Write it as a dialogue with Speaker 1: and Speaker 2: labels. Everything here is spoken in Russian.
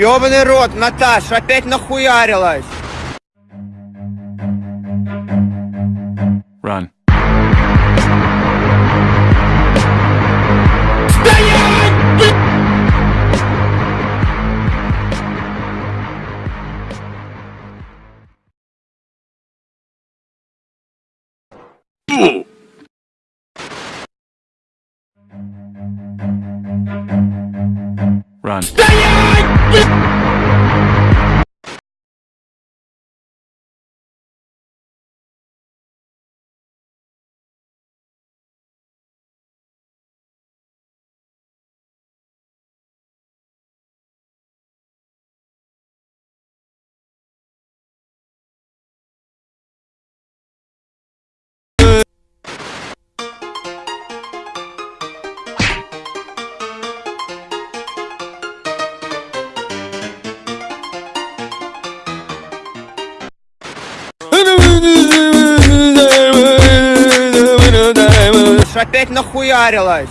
Speaker 1: Ёбаный рот, Наташ, опять нахуярилась!
Speaker 2: evil! Run.
Speaker 1: Опять нахуярилась.